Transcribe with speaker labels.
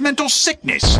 Speaker 1: mental sickness.